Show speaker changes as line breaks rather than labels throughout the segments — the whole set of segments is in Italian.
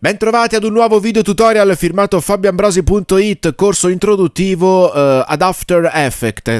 Bentrovati ad un nuovo video tutorial firmato fabioambrosi.it, corso introduttivo uh, ad After Effects,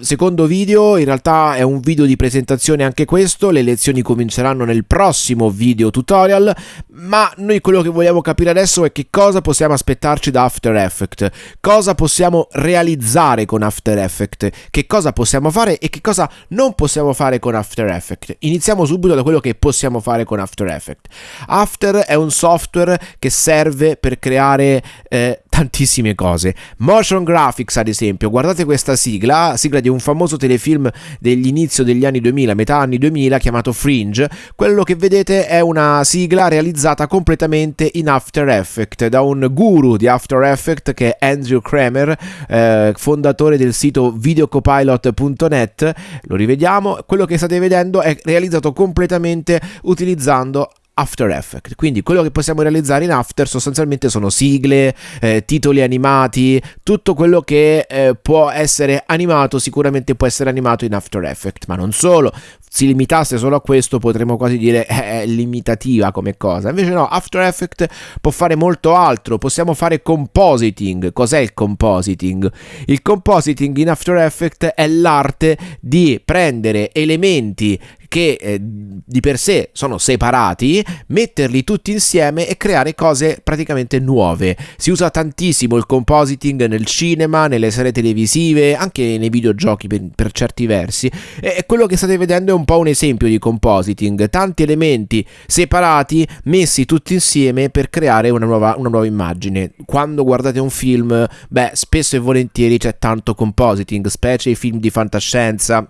secondo video, in realtà è un video di presentazione anche questo, le lezioni cominceranno nel prossimo video tutorial, ma noi quello che vogliamo capire adesso è che cosa possiamo aspettarci da After Effects, cosa possiamo realizzare con After Effects, che cosa possiamo fare e che cosa non possiamo fare con After Effects. Iniziamo subito da quello che possiamo fare con After Effects. After è un software software che serve per creare eh, tantissime cose. Motion graphics, ad esempio, guardate questa sigla, sigla di un famoso telefilm degli inizio degli anni 2000, metà anni 2000, chiamato Fringe. Quello che vedete è una sigla realizzata completamente in After Effects da un guru di After Effects che è Andrew Kramer, eh, fondatore del sito videocopilot.net. Lo rivediamo, quello che state vedendo è realizzato completamente utilizzando After Effects. Quindi quello che possiamo realizzare in After sostanzialmente sono sigle, eh, titoli animati, tutto quello che eh, può essere animato sicuramente può essere animato in After Effects, ma non solo. Si limitasse solo a questo potremmo quasi dire è limitativa come cosa. Invece no, After Effects può fare molto altro, possiamo fare compositing. Cos'è il compositing? Il compositing in After Effects è l'arte di prendere elementi che eh, di per sé sono separati, metterli tutti insieme e creare cose praticamente nuove. Si usa tantissimo il compositing nel cinema, nelle serie televisive, anche nei videogiochi per, per certi versi. E quello che state vedendo è un po' un esempio di compositing, tanti elementi separati messi tutti insieme per creare una nuova, una nuova immagine. Quando guardate un film, beh, spesso e volentieri c'è tanto compositing, specie i film di fantascienza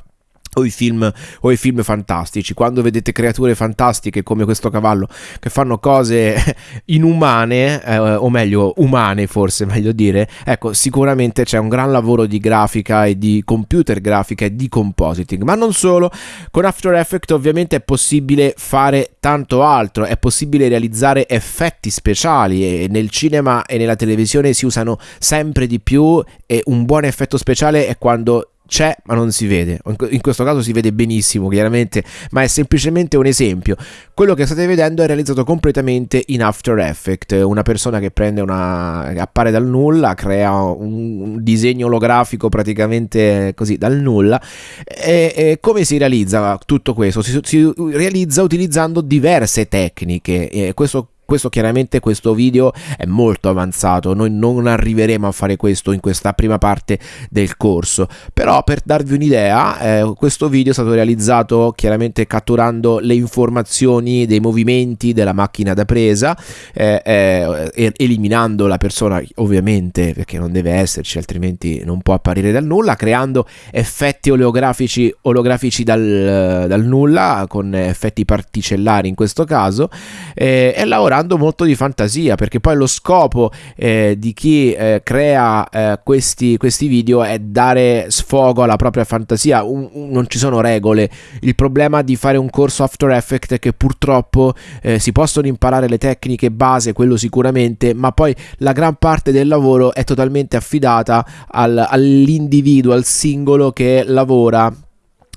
o i, film, o i film fantastici, quando vedete creature fantastiche come questo cavallo che fanno cose inumane, eh, o meglio umane forse meglio dire, ecco sicuramente c'è un gran lavoro di grafica e di computer grafica e di compositing, ma non solo, con After Effects ovviamente è possibile fare tanto altro, è possibile realizzare effetti speciali e nel cinema e nella televisione si usano sempre di più e un buon effetto speciale è quando c'è ma non si vede. In questo caso si vede benissimo chiaramente ma è semplicemente un esempio. Quello che state vedendo è realizzato completamente in After Effects. Una persona che prende una appare dal nulla crea un disegno olografico praticamente così dal nulla e, e come si realizza tutto questo? Si, si realizza utilizzando diverse tecniche e questo questo chiaramente questo video è molto avanzato, noi non arriveremo a fare questo in questa prima parte del corso, però per darvi un'idea eh, questo video è stato realizzato chiaramente catturando le informazioni dei movimenti della macchina da presa, eh, eh, eliminando la persona ovviamente perché non deve esserci altrimenti non può apparire dal nulla, creando effetti oleografici, olografici dal, dal nulla con effetti particellari in questo caso eh, e lavorando lavorando molto di fantasia perché poi lo scopo eh, di chi eh, crea eh, questi, questi, video è dare sfogo alla propria fantasia. Un, un, non ci sono regole. Il problema di fare un corso After Effects è che purtroppo eh, si possono imparare le tecniche base quello sicuramente ma poi la gran parte del lavoro è totalmente affidata al, all'individuo al singolo che lavora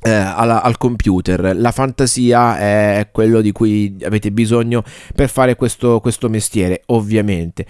eh, alla, al computer. La fantasia è quello di cui avete bisogno per fare questo, questo mestiere, ovviamente.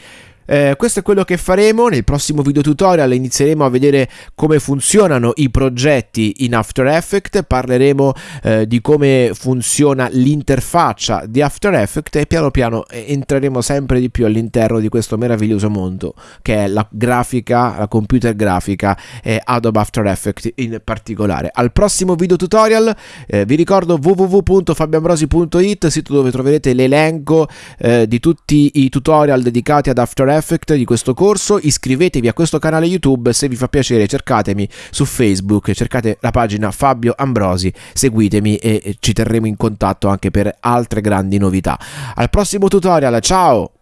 Eh, questo è quello che faremo. Nel prossimo video tutorial inizieremo a vedere come funzionano i progetti in After Effects. Parleremo eh, di come funziona l'interfaccia di After Effects e piano piano eh, entreremo sempre di più all'interno di questo meraviglioso mondo che è la grafica la computer grafica e Adobe After Effects in particolare. Al prossimo video tutorial eh, vi ricordo www.fabiambrosi.it sito dove troverete l'elenco eh, di tutti i tutorial dedicati ad After Effects Effect di questo corso, iscrivetevi a questo canale YouTube, se vi fa piacere cercatemi su Facebook, cercate la pagina Fabio Ambrosi, seguitemi e ci terremo in contatto anche per altre grandi novità. Al prossimo tutorial, ciao!